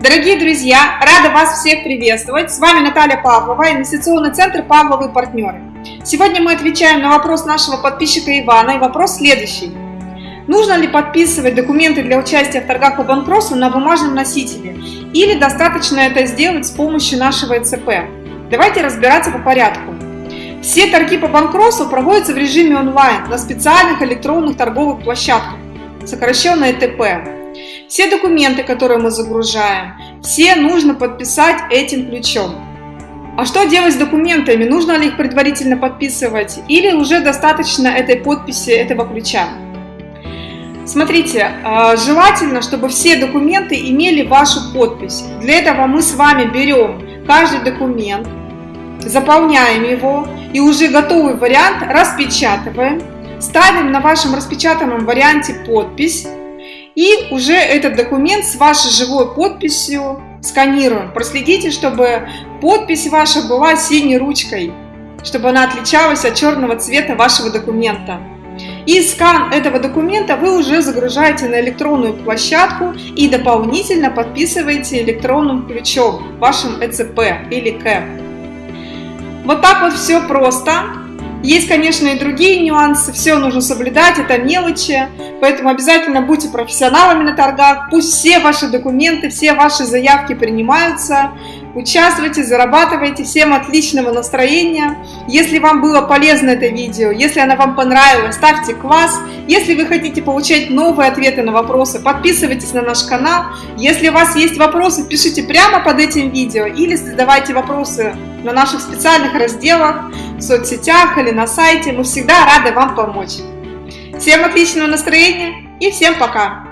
Дорогие друзья, рада вас всех приветствовать. С вами Наталья Павлова, инвестиционный центр «Павловы партнеры». Сегодня мы отвечаем на вопрос нашего подписчика Ивана, и вопрос следующий. Нужно ли подписывать документы для участия в торгах по банкротству на бумажном носителе? Или достаточно это сделать с помощью нашего ЭЦП? Давайте разбираться по порядку. Все торги по банкротству проводятся в режиме онлайн на специальных электронных торговых площадках, сокращенно ЭТП. Все документы, которые мы загружаем, все нужно подписать этим ключом. А что делать с документами? Нужно ли их предварительно подписывать или уже достаточно этой подписи этого ключа? Смотрите, а, желательно, чтобы все документы имели вашу подпись. Для этого мы с вами берем каждый документ, заполняем его и уже готовый вариант распечатываем, ставим на вашем распечатанном варианте подпись и уже этот документ с вашей живой подписью сканируем. Проследите, чтобы подпись ваша была синей ручкой, чтобы она отличалась от черного цвета вашего документа. И скан этого документа вы уже загружаете на электронную площадку и дополнительно подписываете электронным ключом вашим ЭЦП или КЭП. Вот так вот все просто. Есть, конечно, и другие нюансы, все нужно соблюдать, это мелочи, поэтому обязательно будьте профессионалами на торгах, пусть все ваши документы, все ваши заявки принимаются, участвуйте, зарабатывайте, всем отличного настроения. Если вам было полезно это видео, если оно вам понравилось, ставьте класс. Если вы хотите получать новые ответы на вопросы, подписывайтесь на наш канал. Если у вас есть вопросы, пишите прямо под этим видео или задавайте вопросы на наших специальных разделах в соцсетях или на сайте. Мы всегда рады вам помочь. Всем отличного настроения и всем пока!